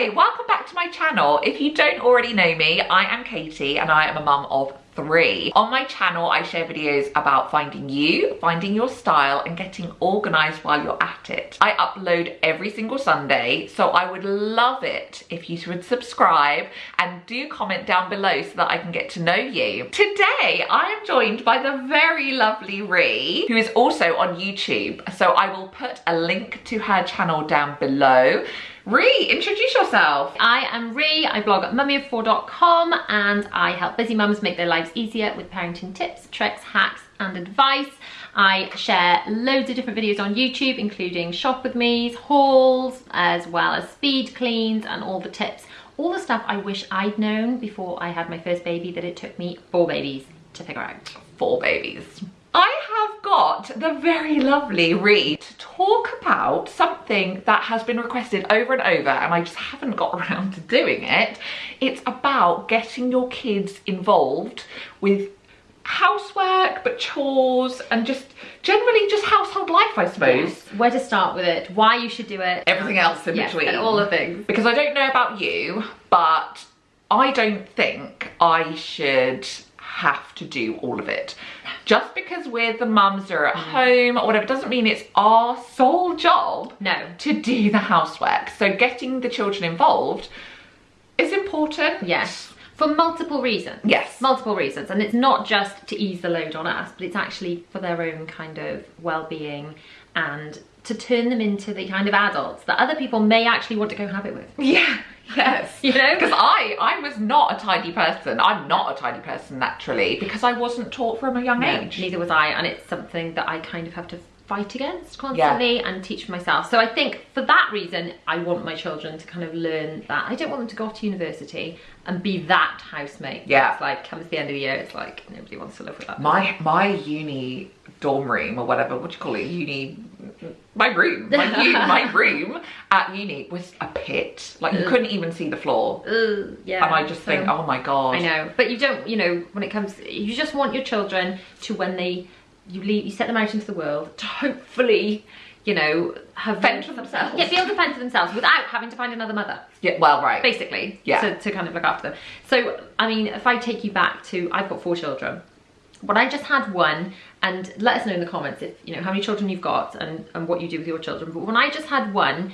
Hi, welcome back to my channel. If you don't already know me, I am Katie and I am a mum of three. On my channel, I share videos about finding you, finding your style and getting organized while you're at it. I upload every single Sunday, so I would love it if you would subscribe and do comment down below so that I can get to know you. Today, I am joined by the very lovely Ree, who is also on YouTube. So I will put a link to her channel down below. Ree, introduce yourself. I am Ree, I blog at mummyof4.com and I help busy mums make their lives easier with parenting tips, tricks, hacks and advice. I share loads of different videos on YouTube including shop with me's, hauls, as well as speed cleans and all the tips. All the stuff I wish I'd known before I had my first baby that it took me four babies to figure out. Four babies. I have got the very lovely Ree to talk about something that has been requested over and over and I just haven't got around to doing it. It's about getting your kids involved with housework but chores and just generally just household life I suppose. Yes. Where to start with it, why you should do it. Everything else in yes, between. All the things. Because I don't know about you but I don't think I should have to do all of it. Just because we're the mums are at mm. home or whatever doesn't mean it's our sole job no. to do the housework. So getting the children involved is important. Yes. For multiple reasons. Yes. Multiple reasons. And it's not just to ease the load on us, but it's actually for their own kind of well-being and to turn them into the kind of adults that other people may actually want to go have it with. Yeah. Yes. you know? Because I, I was not a tidy person. I'm not a tidy person naturally because I wasn't taught from a young no, age. Neither was I. And it's something that I kind of have to fight against constantly yeah. and teach myself. So I think for that reason, I want my children to kind of learn that. I don't want them to go to university and be that housemate. Yeah. It's like, comes the end of the year, it's like, nobody wants to live with that. My, my uni dorm room or whatever, what do you call it, uni, my room, my, uni, my room at uni was a pit. Like you couldn't even see the floor. yeah. And I just so, think, um, oh my God. I know, but you don't, you know, when it comes, you just want your children to when they you leave, you set them out into the world to hopefully, you know, have fend for themselves. Yeah, be able to fend for themselves without having to find another mother. Yeah, well, right. Basically, yeah. to, to kind of look after them. So, I mean, if I take you back to, I've got four children. When I just had one, and let us know in the comments if, you know, how many children you've got and, and what you do with your children. But when I just had one,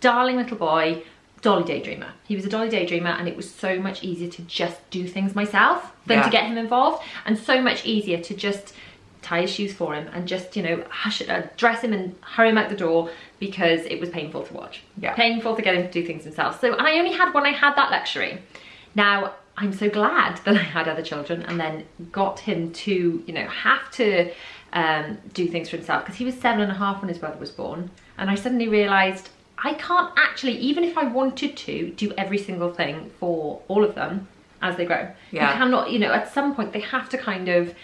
darling little boy, dolly daydreamer. He was a dolly daydreamer and it was so much easier to just do things myself than yeah. to get him involved and so much easier to just tie his shoes for him and just, you know, hush, uh, dress him and hurry him out the door because it was painful to watch. Yeah. Painful to get him to do things himself. So, and I only had when I had that luxury. Now, I'm so glad that I had other children and then got him to, you know, have to um, do things for himself because he was seven and a half when his brother was born. And I suddenly realized I can't actually, even if I wanted to, do every single thing for all of them as they grow. Yeah. You cannot, you know, at some point they have to kind of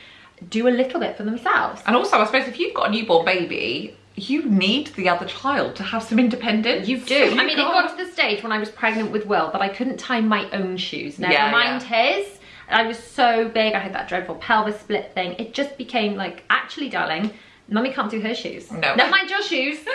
do a little bit for themselves. And also, I suppose if you've got a newborn baby, you need the other child to have some independence. You do. I mean, it got to the stage when I was pregnant with Will that I couldn't tie my own shoes, never yeah, mind yeah. his. I was so big, I had that dreadful pelvis split thing. It just became like, actually, darling, mummy can't do her shoes. No. Never mind your shoes.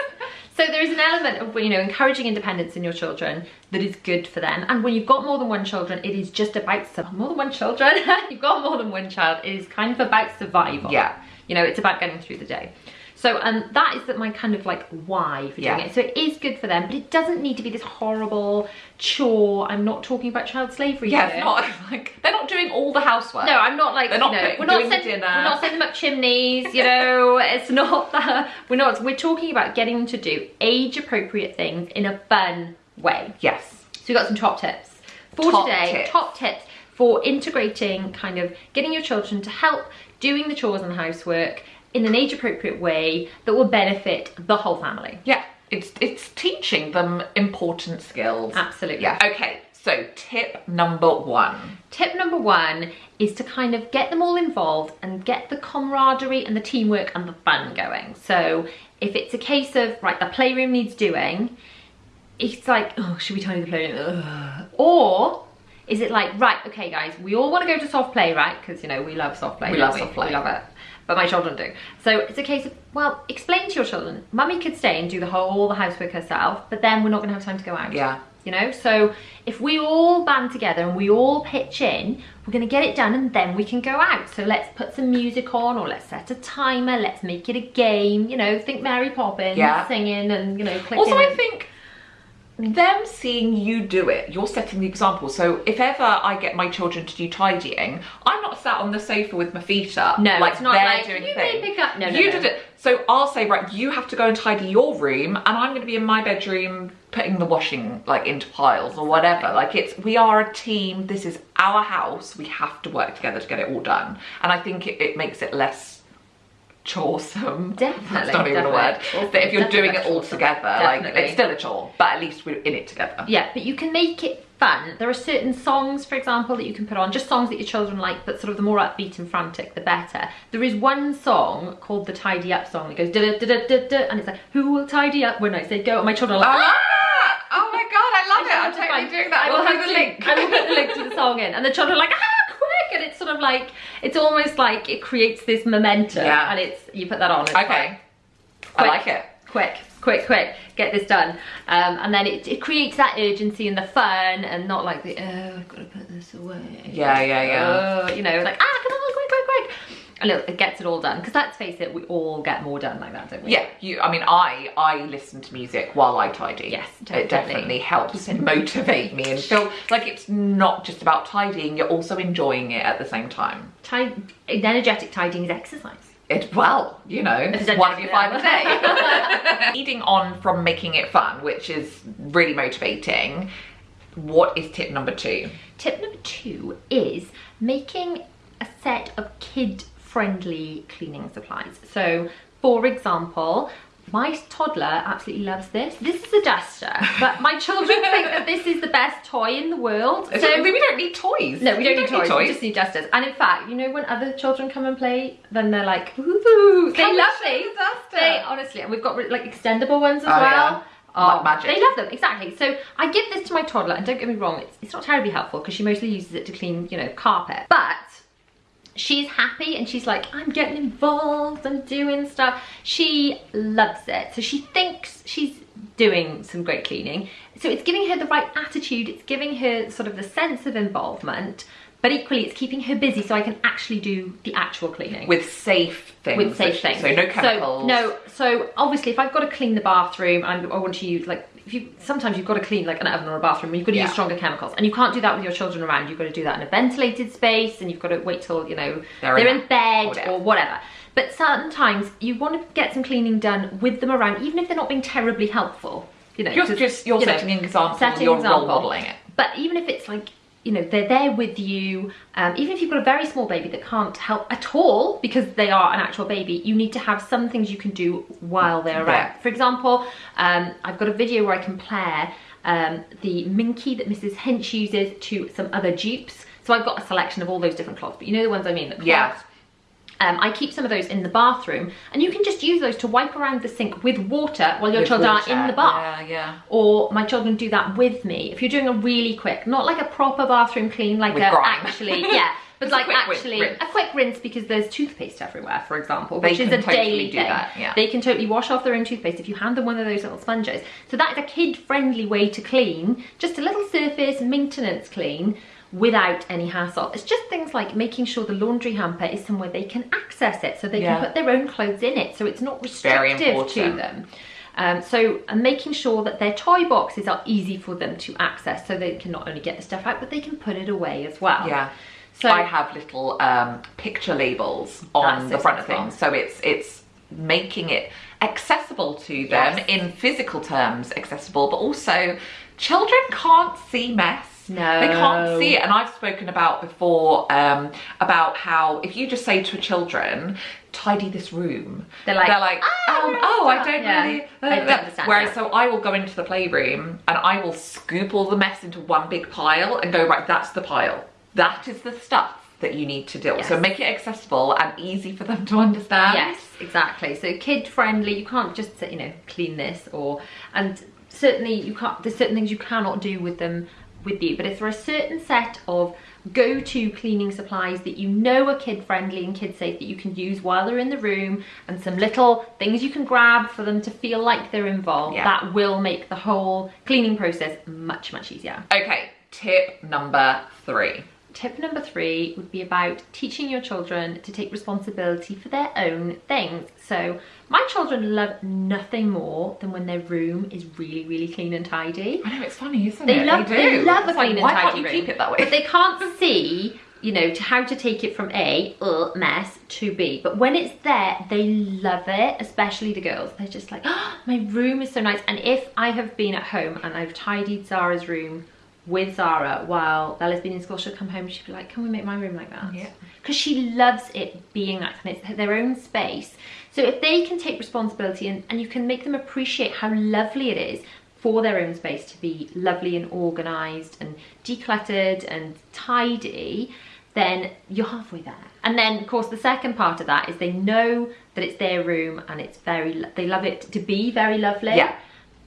So there is an element of, you know, encouraging independence in your children that is good for them. And when you've got more than one children, it is just about, more than one children, you've got more than one child, it is kind of about survival. Yeah. You know, it's about getting through the day. So um, that is that my kind of like why for doing yeah. it. So it is good for them, but it doesn't need to be this horrible chore. I'm not talking about child slavery Yeah, here. not like they're not doing all the housework. No, I'm not like they're not you know, we're not sending we're not sending them up chimneys. You know, it's not that we're not. We're talking about getting them to do age appropriate things in a fun way. Yes. So we got some top tips for top today. Tips. Top tips for integrating kind of getting your children to help doing the chores and the housework in an age appropriate way that will benefit the whole family. Yeah, it's, it's teaching them important skills. Absolutely. Yeah, okay. So tip number one. Tip number one is to kind of get them all involved and get the camaraderie and the teamwork and the fun going. So if it's a case of, right, the playroom needs doing, it's like, oh, should we tidy the playroom? Ugh. Or is it like, right, okay guys, we all want to go to soft play, right? Because, you know, we love soft play. We love we? soft play. We love it but my children do. So it's a case of, well, explain to your children, mummy could stay and do the whole all the housework herself, but then we're not gonna have time to go out. Yeah. You know, so if we all band together and we all pitch in, we're gonna get it done and then we can go out. So let's put some music on or let's set a timer, let's make it a game, you know, think Mary Poppins, Yeah. singing and, you know, clicking. Also, I think them seeing you do it, you're setting the example. So if ever I get my children to do tidying, I'm not sat on the sofa with my feet up. No, like it's not like, doing "You may pick up-" No, no, you no. did it. So I'll say, right, you have to go and tidy your room, and I'm going to be in my bedroom putting the washing like into piles or whatever. Like it's we are a team. This is our house. We have to work together to get it all done. And I think it, it makes it less choresome. Definitely, That's not even a word. definitely. That if you're Definitely doing it all together, like it's still a chore, but at least we're in it together. Yeah, but you can make it fun. There are certain songs, for example, that you can put on, just songs that your children like, but sort of the more upbeat and frantic, the better. There is one song called the Tidy Up song that goes da da da da da, and it's like, who will tidy up when I say go? And my children are like, Ah! Oh my god, I love it. I'm totally doing that. I will will have the link. I will put the link to the song in, and the children are like, ah, it's sort of like, it's almost like it creates this momentum, Yeah. and it's you put that on. Okay. I like it. quick, quick, quick, get this done. Um, and then it, it creates that urgency and the fun and not like the, oh, I've got to put this away. Yeah, yeah, yeah. Oh, you know, like, ah, come on, quick, quick. It, gets it all done. Because let's face it, we all get more done like that, don't we? Yeah, you. I mean, I I listen to music while I tidy. Yes, it definitely. definitely helps motivate me and feel like it's not just about tidying. You're also enjoying it at the same time. Ti- energetic tidying is exercise. It well, you know, It's one of your five a day. Leading on from making it fun, which is really motivating. What is tip number two? Tip number two is making a set of kid-friendly cleaning supplies. So, for example, my toddler absolutely loves this. This is a duster, but my children think that this is the best toy in the world. So So we don't need toys. no, we don't, need, toys. We just need dusters. And in fact, you know, when other children come and play, then they're like, ooh, they love these. the? They honestly, and we've got like extendable ones as Oh, well. yeah. Oh, like magic. They love them, exactly. So I give this to my toddler, and don't get me wrong, it's, it's not terribly helpful because she mostly uses it to clean, you know, carpet. But she's happy and she's like, I'm getting involved, I'm doing stuff. She loves it. So she thinks she's doing some great cleaning. So it's giving her the right attitude, it's giving her sort of the sense of involvement, but equally it's keeping her busy so I can actually do the actual cleaning with safe things. with safe things. So no chemicals. So, no, so obviously if I've got to clean the bathroom and I want to use like you sometimes you've got to clean like an oven or a bathroom and you've got to Yeah. use stronger chemicals and you can't do that with your children around. You've got to do that in a ventilated space and you've got to wait till you know They're they're, in in bed whatever. or whatever. But sometimes you want to get some cleaning done with them around, even if they're not being terribly helpful. You know, You're 'cause, just you're you know, setting an example. setting you're example. role modeling it. But even if it's like, you know, they're there with you, um, even if you've got a very small baby that can't help at all because they are an actual baby, you need to have some things you can do while they're around. Yeah. For example, um, I've got a video where I compare um, the Minky that Mrs. Hinch uses to some other dupes. So I've got a selection of all those different cloths, but you know the ones I mean, the cloths. Yeah. Um, I keep some of those in the bathroom, and you can just use those to wipe around the sink with water while your With children water. are in the bath Yeah, yeah. or my children do that with me. If you're doing a really quick, not like a proper bathroom clean, like With a grime. actually, yeah, but like quick rinse- actually rinse. a quick rinse because there's toothpaste everywhere, for example, They which is can a totally daily do thing. that, yeah. They can totally wash off their own toothpaste if you hand them one of those little sponges. So that is a kid-friendly way to clean, just a little surface maintenance clean without any hassle. It's just things like making sure the laundry hamper is somewhere they can access it so they Yeah. can put their own clothes in it so it's not restrictive to them. Um, so and making sure that their toy boxes are easy for them to access so they can not only get the stuff out but they can put it away as well. Yeah. So I have little um, picture labels on the front of things, so it's it's making it accessible to them Yes. in physical terms, accessible, but also children can't see mess. No. They can't see it. And I've spoken about before um, about how if you just say to children, tidy this room, They're like, they're like, "Ah, um, oh, I don't Yeah. really. I don't understand, Whereas so I will go into the playroom and I will scoop all the mess into one big pile and go, right, that's the pile. That is the stuff that you need to deal with. So make it accessible and easy for them to understand. Yes, exactly. So kid friendly. You can't just say, you know clean this or and certainly you can't. There's certain things you cannot do with them with you, but if there are a certain set of go-to cleaning supplies that you know are kid friendly and kid safe that you can use while they're in the room and some little things you can grab for them to feel like they're involved Yeah. that will make the whole cleaning process much much easier Okay, tip number three. Tip number three would be about teaching your children to take responsibility for their own things. So my children love nothing more than when their room is really really clean and tidy. I know it's funny, isn't they it? love they they, love a It's like, clean why and can't tidy you room, keep it that way? but they can't see you know to how to take it from a uh, mess to b. But when it's there they love it especially the girls. They're just like oh, my room is so nice. And if i have been at home and i've tidied zara's room with Zara while Bella's been in school, she'll come home and she'll be like, can we make my room like that? Yeah. Because she loves it being that and it's their own space. So if they can take responsibility and, and you can make them appreciate how lovely it is for their own space to be lovely and organised and decluttered and tidy, then you're halfway there. And then, of course, the second part of that is they know that it's their room and it's very, they love it to be very lovely. Yeah.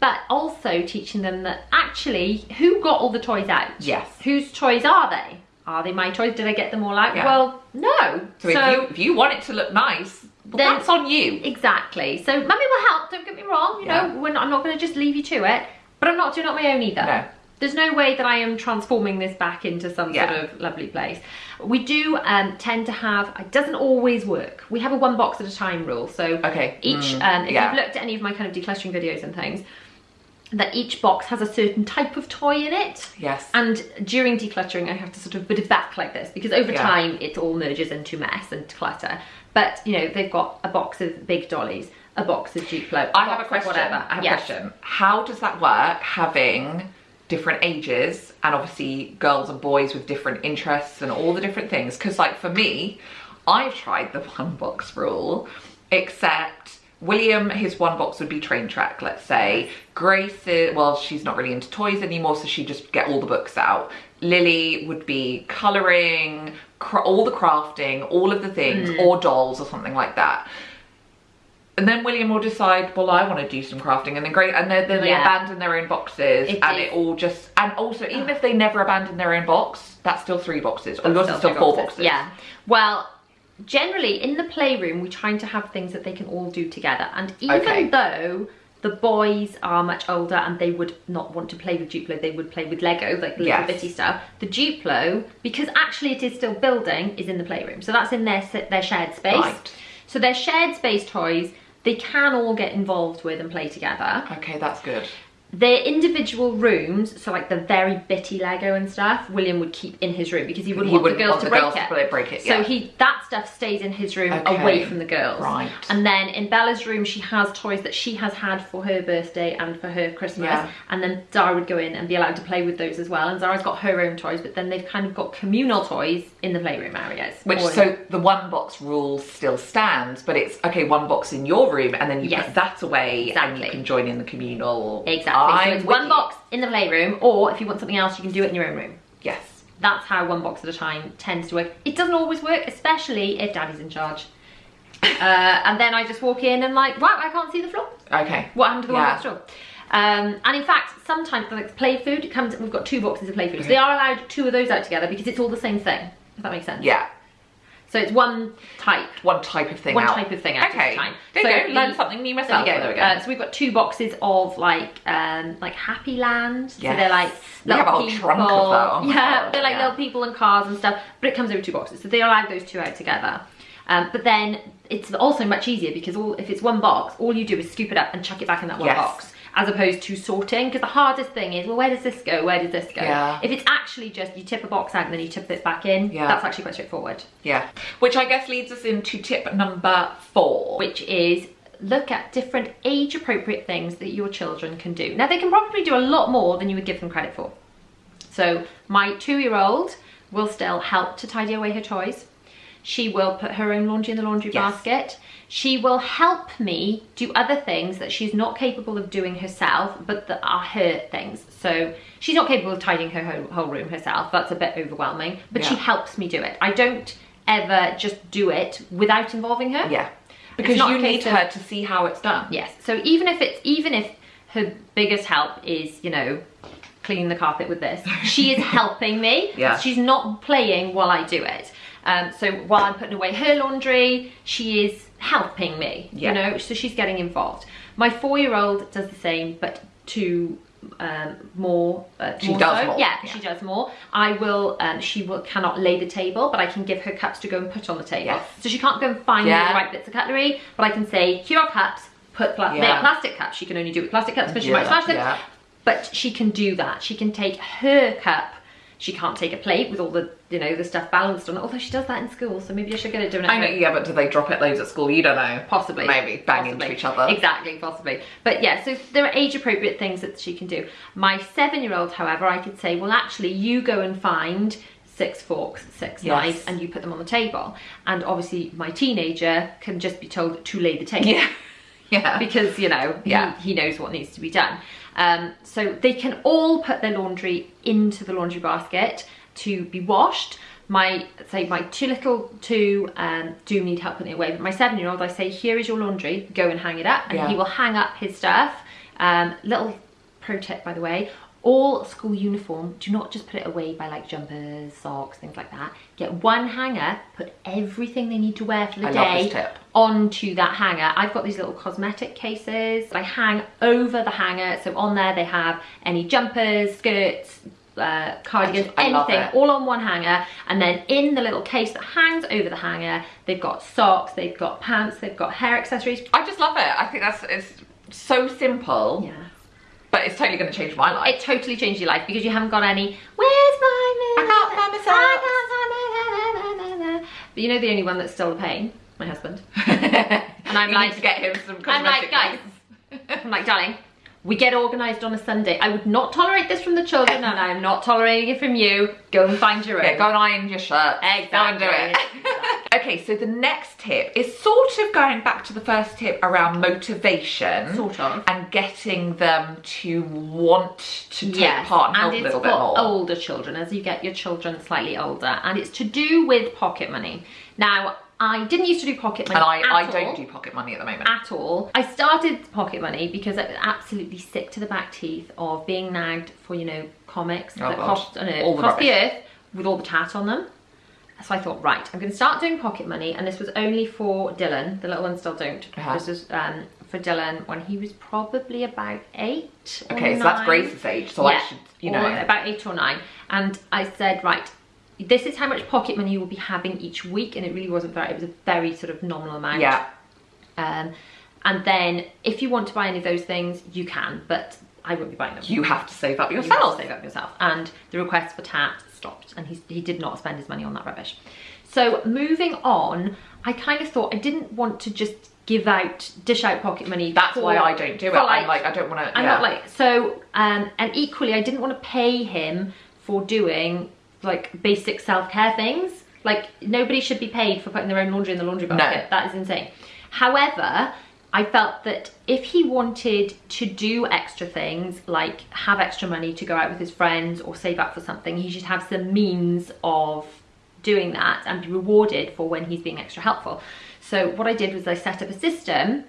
But also teaching them that actually, who got all the toys out? Yes. Whose toys are they? Are they my toys? Did I get them all out? Yeah. Well, no. So, if, you, if you want it to look nice, well, Then- that's on you. Exactly. So mummy will help, don't get me wrong. You Yeah. know, we're not, I'm not going to just leave you to it, but I'm not doing it on my own either. No. There's no way that I am transforming this back into some Yeah. sort of lovely place. We do um, tend to have, it doesn't always work. We have a one box at a time rule. So Okay. each, Mm, um, if yeah. you've looked at any of my kind of decluttering videos and things, that each box has a certain type of toy in it. Yes. And during decluttering, I have to sort of put it back like this because over Yeah. time it all merges into mess and clutter. But you know, they've got a box of big dollies, a box of Duplo. I have a question. Whatever. I have Yes. a question. How does that work having different ages and obviously girls and boys with different interests and all the different things? Because like for me, I've tried the one box rule, except William, his one box would be train track, let's say. Grace, is, well, she's not really into toys anymore, so she just get all the books out. Lily would be colouring, all the crafting, all of the things, Mm. or dolls or something like that. And then William will decide, well, I want to do some crafting, and then great, and then, then they abandon their own boxes, It and it all just, and also even if they never abandon their own box, that's still three boxes, or yours is Still four boxes. Yeah. Well, generally in the playroom, we're trying to have things that they can all do together. And even Okay. though the boys are much older and they would not want to play with Duplo, they would play with Lego, like the little bitty stuff. The Duplo, because actually it is still building, is in the playroom. So that's in their their shared space. Right. So their shared space toys, they can all get involved with and play together Okay, that's good. Their individual rooms, so like the very bitty Lego and stuff, William would keep in his room because he wouldn't He want wouldn't the girls want to the break girls it. to break it, So yeah. he that stuff stays in his room Okay. away from the girls. Right. And then in Bella's room, she has toys that she has had for her birthday and for her Christmas. Yeah. And then Zara would go in and be allowed to play with those as well. And Zara's got her own toys, but then they've kind of got communal toys in the playroom areas. Which, so the one box rule still stands, but it's, okay, one box in your room, and then you Yes. put that away, and you can join in the communal. exactly. So I'm it's one you. box in the playroom, or if you want something else, you can do it in your own room. Yes. that's how one box at a time tends to work. It doesn't always work, especially if daddy's in charge. Uh, and then I just walk in and like, wow, I can't see the floor. Okay. What happened to the Yeah. one box door? Um, and in fact, sometimes like play food comes. We've got two boxes of play food, so they are allowed two of those out together because it's all the same thing. If that makes sense. Yeah. So it's one type. One type of thing One out. type of thing out Okay. time. There So you go. the- Learn something new There myself. we go. There we go. Uh, so we've got two boxes of like um like Happy Land. So they're like We have a whole people. trunk of them. Oh yeah, God, they're like yeah. little people and cars and stuff. But it comes over two boxes, so they allow those two out together. Um, but then it's also much easier because all if it's one box, all you do is scoop it up and chuck it back in that one Yes. box, as opposed to sorting. Because the hardest thing is, well, where does this go? Where does this go? Yeah. If it's actually just you tip a box out and then you tip it back in, Yeah. that's actually quite straightforward. Yeah. Which I guess leads us into tip number four. which is look at different age appropriate things that your children can do. Now, they can probably do a lot more than you would give them credit for. So, my two year old will still help to tidy away her toys. She will put her own laundry in the laundry Yes. basket. She will help me do other things that she's not capable of doing herself, but that are her things. So she's not capable of tidying her whole, whole room herself. That's a bit overwhelming, but she helps me do it. I don't ever just do it without involving her. yeah. Because you need her to see how it's done. Yes. So even if it's even if her biggest help is, you know, cleaning the carpet with this. She is helping me. Yeah. She's not playing while I do it. Um, so while I'm putting away her laundry, she is helping me, Yeah. you know, so she's getting involved. My four-year-old does the same, but to um, more. Uh, She more does so. more, Yeah, yeah. she does more. I will. Um, she will cannot lay the table, but I can give her cups to go and put on the table. Yes. So she can't go and find Yeah. the right bits of cutlery, but I can say, here are cups. Put pla- Yeah. make plastic cups. She can only do it with plastic cups because she might smash them. But she can do that. She can take her cup. She can't take a plate with all the, you know, the stuff balanced on it. Although she does that in school, so maybe I should get it done at I know, home. yeah, but do they drop it loads at school? You don't know. Possibly. Maybe bang Possibly. into each other. Exactly, possibly. But yeah, so there are age appropriate things that she can do. My seven year old, however, I could say, well, actually, you go and find six forks, six Yes. knives, and you put them on the table. And obviously, my teenager can just be told to lay the table. Yeah. Yeah. Because, you know, Yeah. he, he knows what needs to be done. Um, so they can all put their laundry into the laundry basket to be washed. My say my two little two um, do need help putting it away, but my seven year old I say here is your laundry, go and hang it up, and Yeah. he will hang up his stuff. Um, little pro tip by the way, all school uniform do not just put it away by like jumpers, socks, things like that. Get one hanger, put everything they need to wear for the I day onto that hanger. I've got these little cosmetic cases I hang over the hanger. So on there they have any jumpers, skirts, uh, cardigans, anything, all on one hanger. And then in the little case that hangs over the hanger, they've got socks, they've got pants, they've got hair accessories. I just love it. I think that's it's so simple, Yeah. But it's totally going to change my life. It totally changed your life because you haven't got any, where's my I can't find my socks." I can't find my But you know the only one that's still a pain? My husband. and I'm you like- to get him some I'm like, guys. I'm like, darling, we get organised on a Sunday. I would not tolerate this from the children, and I'm not tolerating it from you. Go and find your own. Yeah, go and iron your shirt. Exactly. Go and do it. okay, so the next tip is sort of going back to the first tip around motivation. Sort of. And getting them to want to take Yes, part and help and a little bit more. older children as you get your children slightly older, and it's to do with pocket money. Now, I didn't used to do pocket money. and I, I don't all. do pocket money at the moment. at all. I started pocket money because I was absolutely sick to the back teeth of being nagged for, you know, comics Oh, that God. cost, an earth, All the cost the earth with all the tat on them. So I thought, right, I'm going to start doing pocket money, and this was only for Dylan. The little ones still don't. Uh-huh. This was um, for Dylan when he was probably about eight. or Okay, so that's. Grace's age, so I should, you know. about eight or nine. And I said, right, this is how much pocket money you will be having each week, and it really wasn't very. It was a very sort of nominal amount. Yeah. Um, and then if you want to buy any of those things, you can, but I won't be buying them. You have to save up You have yourself. to save up yourself. And the request for tat stopped, and he, he did not spend his money on that rubbish. So moving on, I kind of thought I didn't want to just give out, dish out pocket money. That's for- why I don't do it. for, I'm like, I don't want to. I'm yeah. not like so, um, and equally, I didn't want to pay him for doing like basic self care things. Like nobody should be paid for putting their own laundry in the laundry basket. No. That is insane. However, I felt that if he wanted to do extra things, like have extra money to go out with his friends or save up for something, he should have some means of doing that and be rewarded for when he's being extra helpful. So what I did was I set up a system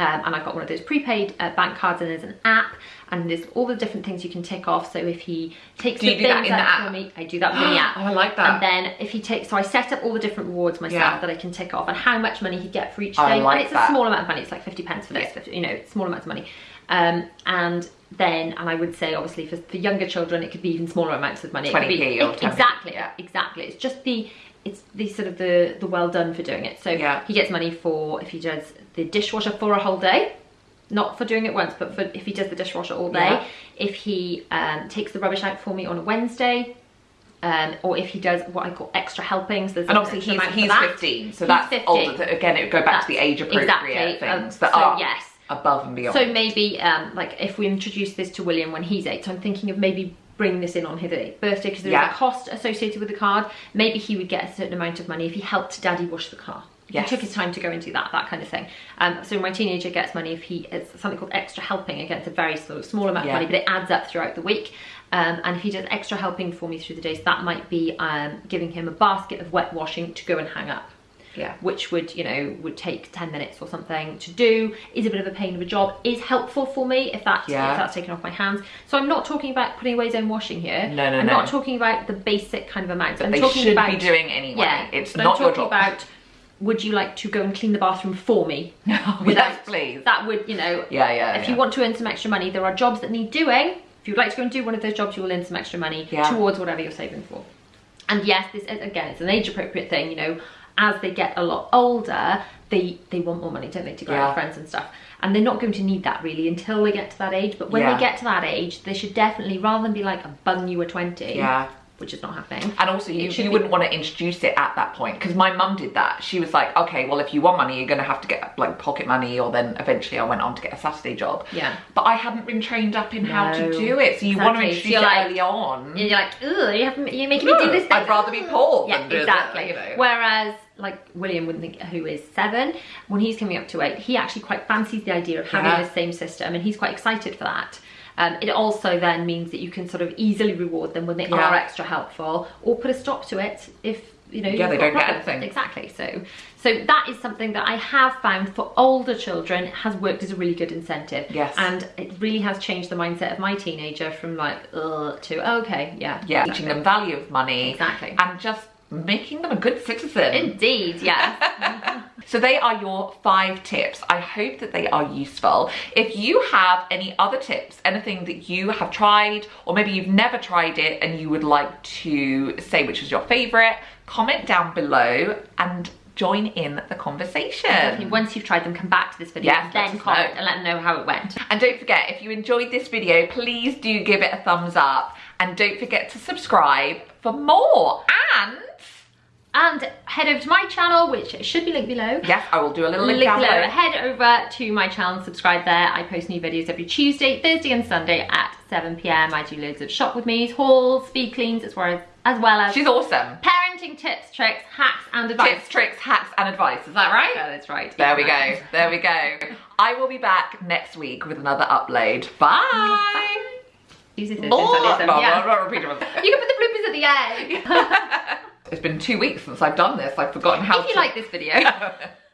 um, and I've got one of those prepaid uh, bank cards and there's an app and there's all the different things you can tick off. So if he takes Do the do that things in out for app? me, I do that within the app. Oh, I like that. And then if he takes, so I set up all the different rewards myself Yeah. that I can tick off and how much money he'd get for each I day. like and it's that. a small amount of money. It's like 50 pence for this, Yeah. 50, you know, small amounts of money. Um, and then, and I would say obviously for, for younger children, it could be even smaller amounts of money. 20p be, or it- 10p, exactly, yeah. exactly. It's just the, it's the sort of the, the well done for doing it. So Yeah. he gets money for if he does the dishwasher for a whole day not for doing it once, but for if he does the dishwasher all day, Yeah. if he um, takes the rubbish out for me on a Wednesday, um, or if he does what I call extra helpings. There's and obviously he's, he's 15, so He's that's 15. older. That, again, it would go back to the age appropriate exactly, um, things that so are yes. above and beyond. So maybe um, like if we introduce this to William when he's eight, so I'm thinking of maybe bringing this in on his birthday because there's Yeah. a cost associated with the card. Maybe he would get a certain amount of money if he helped Daddy wash the car. Yes. He took his time to go and do that, that kind of thing. Um, so my teenager gets money if he it's something called extra helping. Again, it's a very of small amount Yeah. of money, but it adds up throughout the week. Um, and if he does extra helping for me through the days, that might be um, giving him a basket of wet washing to go and hang up. Yeah. which would, you know, would take 10 minutes or something to do, is a bit of a pain of a job, is helpful for me if that's, Yeah. if that's taken off my hands. So I'm not talking about putting away zone washing here. No, no, I'm no. not talking about the basic kind of amounts. I'm they talking should about be doing anyway. yeah, it's not I'm your talking job. about would you like to go and clean the bathroom for me? yes, please. That would, you know, Yeah, yeah, if yeah. you want to earn some extra money, there are jobs that need doing. If you'd like to go and do one of those jobs, you will earn some extra money Yeah. towards whatever you're saving for. And yes, this again, it's an age appropriate thing. You know, as they get a lot older, they they want more money, don't they, to go out Yeah. with friends and stuff. And they're not going to need that really until they get to that age. But when Yeah. they get to that age, they should definitely, rather than be like a bung you were 20, Yeah. Which is not happening. And also, you, you wouldn't want to introduce it at that point because my mum did that. She was like, okay, well, if you want money, you're going to have to get like pocket money, or then eventually I went on to get a Saturday job. Yeah. But I hadn't been trained up in how to do it. So you want to Exactly. So introduce you're it like- early on. You're like, ugh, you have, you're making me do this thing. I'd rather be poor Yeah, do exactly. that, you know. Whereas, like William wouldn't think, who is seven, when he's coming up to eight, he actually quite fancies the idea of having Yeah. the same system, and he's quite excited for that. Um, it also then means that you can sort of easily reward them when they Yeah. are extra helpful, or put a stop to it if you know. Yeah, they don't get anything. Exactly. So, so that is something that I have found for older children has worked as a really good incentive. Yes. And it really has changed the mindset of my teenager from like, to okay, yeah, yeah, exactly. teaching them value of money. Exactly. And just making them a good citizen. Indeed, yes. So they are your five tips. I hope that they are useful. If you have any other tips, anything that you have tried, or maybe you've never tried it and you would like to say which was your favorite, comment down below and join in the conversation. Definitely, once you've tried them, come back to this video, Yes, then comment know. and let them know how it went. And don't forget, if you enjoyed this video, please do give it a thumbs up and don't forget to subscribe for more. And And head over to my channel, which should be linked below. yes, I will do a little link, Link below. Head over to my channel and subscribe there. I post new videos every Tuesday, Thursday, and Sunday at 7 pm. I do loads of shop with me's, hauls, speed cleans, as well as, as well as She's awesome. parenting tips, tricks, hacks, and advice. Tips, tricks, hacks, and advice. Is that right? Yeah, that's right. There we go. There we go. I will be back next week with another upload. Bye. Use it, Blah, listen, listen, yeah. blah, blah, repeat it. You can put the bloopers at the end. It's been two weeks since I've done this. I've forgotten how if you to. like this video.